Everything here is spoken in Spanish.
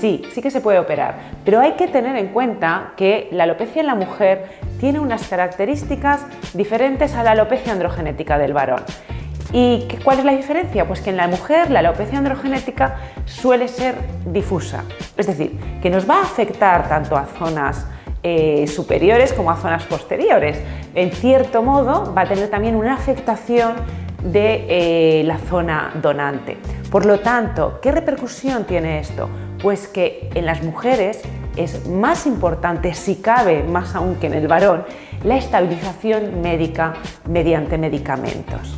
sí, sí que se puede operar, pero hay que tener en cuenta que la alopecia en la mujer tiene unas características diferentes a la alopecia androgenética del varón. ¿Y cuál es la diferencia? Pues que en la mujer la alopecia androgenética suele ser difusa, es decir, que nos va a afectar tanto a zonas eh, superiores como a zonas posteriores. En cierto modo va a tener también una afectación de eh, la zona donante. Por lo tanto, ¿qué repercusión tiene esto? Pues que en las mujeres es más importante, si cabe más aún que en el varón, la estabilización médica mediante medicamentos.